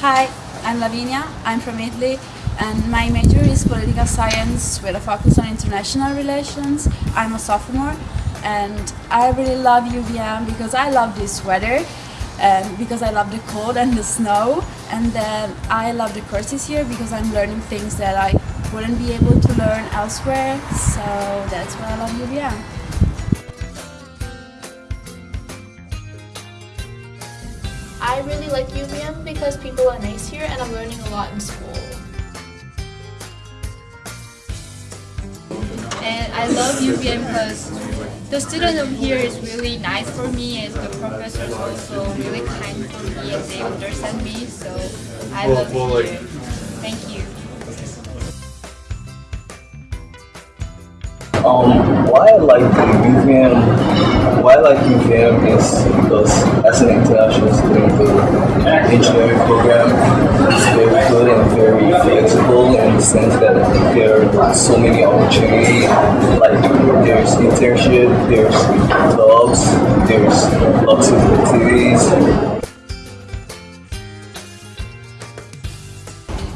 Hi, I'm Lavinia. I'm from Italy and my major is political science with a focus on international relations. I'm a sophomore and I really love UVM because I love this weather and because I love the cold and the snow and then I love the courses here because I'm learning things that I wouldn't be able to learn elsewhere so that's why I love UVM. I really like UVM because people are nice here and I'm learning a lot in school. And I love UVM because the student of here is really nice for me and the professors also really kind for me and they understand me so I love it here. Thank you. Um, why I like UVM, why I like UVM is because as an international student, the engineering program is very good and very flexible in the sense that there are so many opportunities. Like there's internship, there's jobs, there's lots of activities.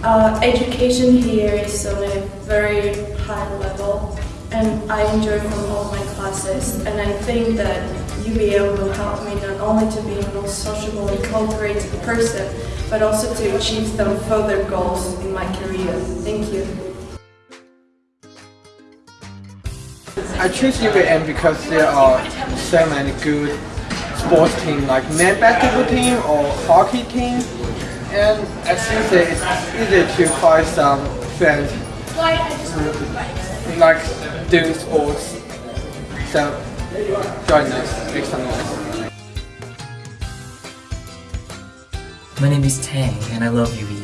Uh, education here is on a very high level and I enjoy from all my classes. And I think that UVM will help me not only to be a more sociable and cooperative person but also to achieve some further goals in my career. Thank you. I choose UVM because there are so many good sports teams like men basketball team or hockey team. And as you say it's easy to find some friends like doing sports. So join us, some noise. My name is Tang and I love UVM.